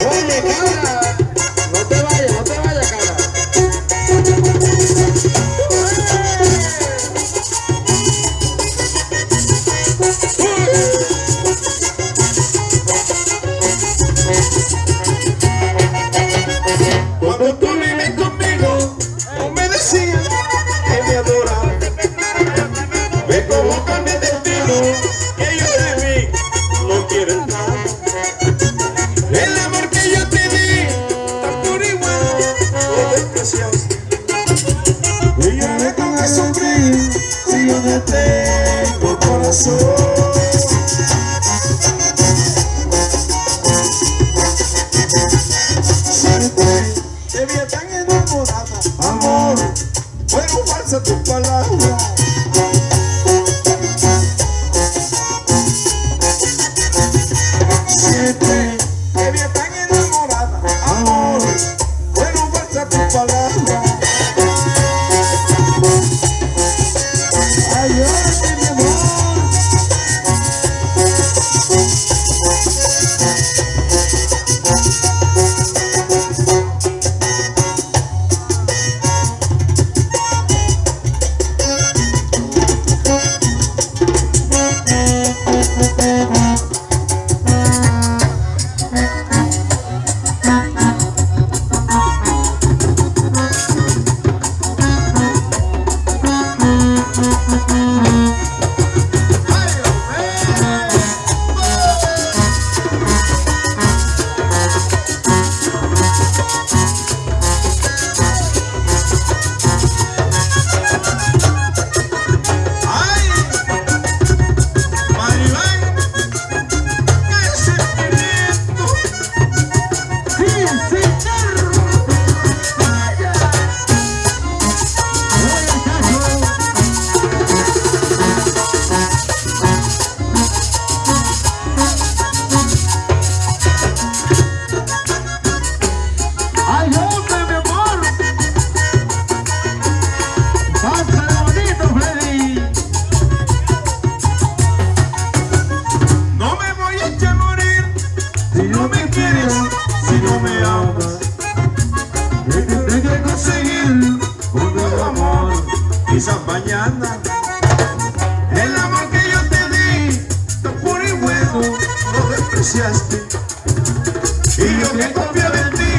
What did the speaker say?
Oh, my God. Ella me con el sonríe si yo no tengo corazón. Te vi tan enamorada, amor, fueron falsas tus palabras. see. esa mañana. El amor que yo te di, tan puro y bueno, lo despreciaste. Y yo que confío en ti.